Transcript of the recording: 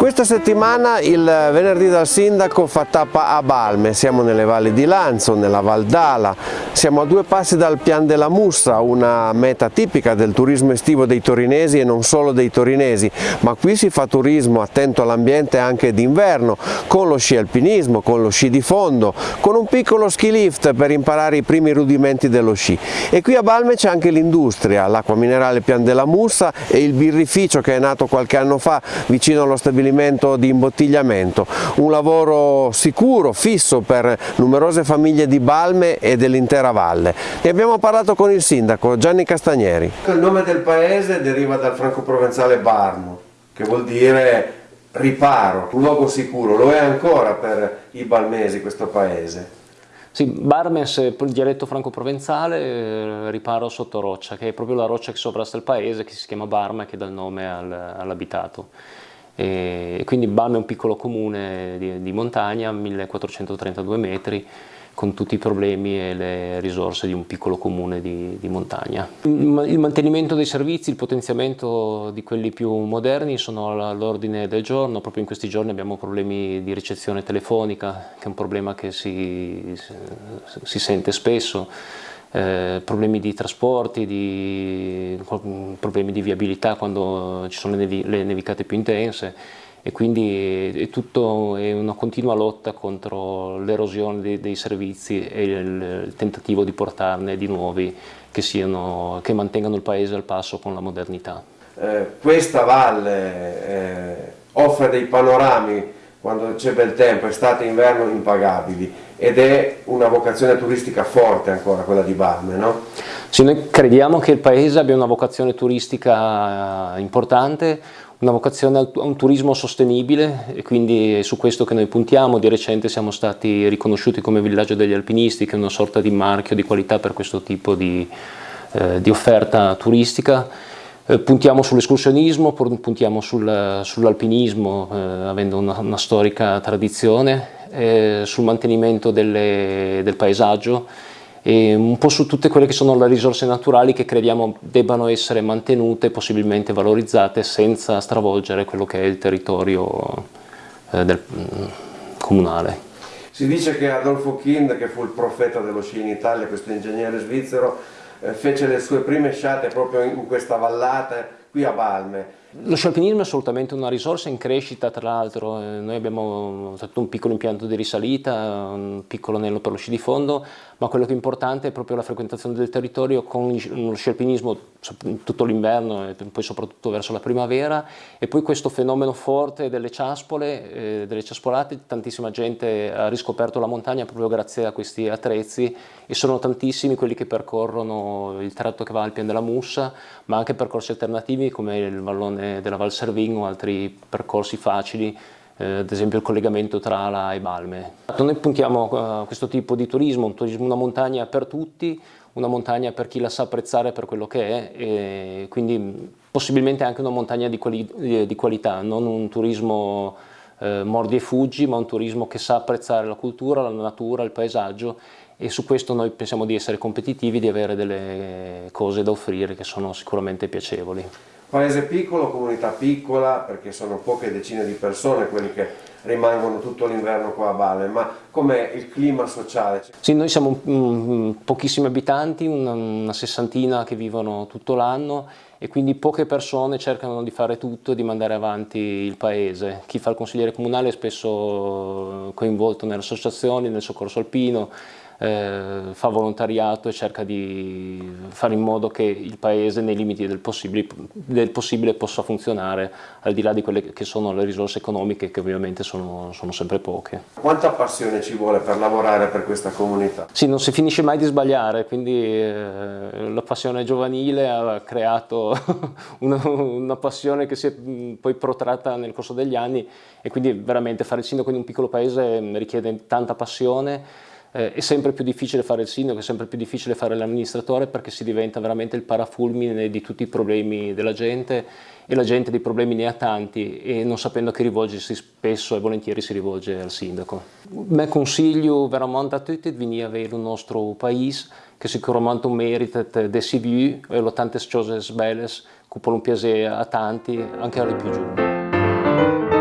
Questa settimana il venerdì dal sindaco fa tappa a Balme, siamo nelle valli di Lanzo, nella Val d'Ala, siamo a due passi dal Pian della Mussa, una meta tipica del turismo estivo dei torinesi e non solo dei torinesi, ma qui si fa turismo attento all'ambiente anche d'inverno, con lo sci alpinismo, con lo sci di fondo, con un piccolo ski lift per imparare i primi rudimenti dello sci. E qui a Balme c'è anche l'industria, l'acqua minerale Pian della Mussa e il birrificio che è nato qualche anno fa vicino allo stabilimento di imbottigliamento, un lavoro sicuro, fisso per numerose famiglie di Balme e dell'intera valle. Ne abbiamo parlato con il sindaco Gianni Castagneri. Il nome del paese deriva dal franco-provenzale Barmo, che vuol dire riparo, un luogo sicuro, lo è ancora per i balmesi questo paese. Sì, Barmes, il dialetto franco-provenzale, eh, riparo sotto roccia, che è proprio la roccia che sovrasta il paese, che si chiama Barma e che dà il nome al, all'abitato e quindi Balme è un piccolo comune di, di, montagna, 1432 metri, con tutti i problemi e le risorse di un piccolo comune di, di montagna. Il mantenimento dei servizi, il potenziamento di quelli più moderni sono all'ordine del giorno, proprio in questi giorni abbiamo problemi di ricezione telefonica, che è un problema che si, si sente spesso, eh, problemi di trasporti, di, problemi di viabilità quando ci sono le, le nevicate più intense e quindi è, tutto, è una continua lotta contro l'erosione dei, dei, servizi e il, il, tentativo di portarne di nuovi che, siano, che mantengano il paese al passo con la modernità. Eh, questa valle eh, offre dei panorami quando c'è bel tempo, estate e inverno impagabili ed è una vocazione turistica forte ancora quella di Balme, no? Sì, noi crediamo che il paese abbia una vocazione turistica eh, importante, una vocazione a un turismo sostenibile e quindi è su questo che noi puntiamo. Di recente siamo stati riconosciuti come villaggio degli alpinisti, che è una sorta di marchio di qualità per questo tipo di, eh, di offerta turistica eh, puntiamo sull'escursionismo, puntiamo sul, sull'alpinismo, eh, avendo una, una, storica tradizione, eh, sul mantenimento delle, del paesaggio un po' su tutte quelle che sono le risorse naturali che crediamo debbano essere mantenute, possibilmente valorizzate, senza stravolgere quello che è il territorio eh, del, mm, comunale. Si dice che Adolfo Kind, che fu il profeta dello sci in Italia, questo ingegnere svizzero, eh, fece le sue prime sciate proprio in questa vallata qui a Balme lo scialpinismo è assolutamente una risorsa in crescita, tra l'altro eh, noi abbiamo fatto un piccolo impianto di risalita, un piccolo anello per lo sci di fondo, ma quello che è importante è proprio la frequentazione del territorio con lo scialpinismo tutto l'inverno e poi soprattutto verso la primavera e poi questo fenomeno forte delle ciaspole, eh, delle ciaspolate, tantissima gente ha riscoperto la montagna proprio grazie a questi attrezzi e sono tantissimi quelli che percorrono il tratto che va al Pian della Mussa, ma anche percorsi alternativi come il vallone della Val Servin o altri percorsi facili, eh, ad esempio il collegamento tra Ala e Balme. Noi puntiamo a questo tipo di turismo, un turismo, una montagna per tutti, una montagna per chi la sa apprezzare per quello che è, quindi possibilmente anche una montagna di, quali, di qualità, non un turismo eh, mordi e fuggi, ma un turismo che sa apprezzare la cultura, la natura, il paesaggio e su questo noi pensiamo di essere competitivi, di avere delle cose da offrire che sono sicuramente piacevoli. Paese piccolo, comunità piccola, perché sono poche decine di persone quelli che rimangono tutto l'inverno qua a Bale, ma com'è il clima sociale? Sì, noi siamo um, pochissimi abitanti, una, una sessantina che vivono tutto l'anno e quindi poche persone cercano di fare tutto e di mandare avanti il paese. Chi fa il consigliere comunale è spesso coinvolto nelle associazioni, nel soccorso alpino, eh, fa volontariato e cerca di fare in modo che il paese nei limiti del possibile, del possibile possa funzionare al di là di quelle che sono le risorse economiche che ovviamente sono, sono sempre poche. Quanta passione ci vuole per lavorare per questa comunità? Sì, non si finisce mai di sbagliare, quindi eh, la passione giovanile ha creato una, una, passione che si è poi protratta nel corso degli anni e quindi veramente fare il sindaco in un piccolo paese richiede tanta passione eh, è sempre più difficile fare il sindaco, è sempre più difficile fare l'amministratore perché si diventa veramente il parafulmine di tutti i problemi della gente e la gente dei problemi ne ha tanti e non sapendo a chi rivolgersi spesso e volentieri si rivolge al sindaco. Me consiglio veramente a tutti di venire a vedere il nostro paese che sicuramente merita di si vu e lo tante cose belle che può piacere a tanti, anche alle più giovani.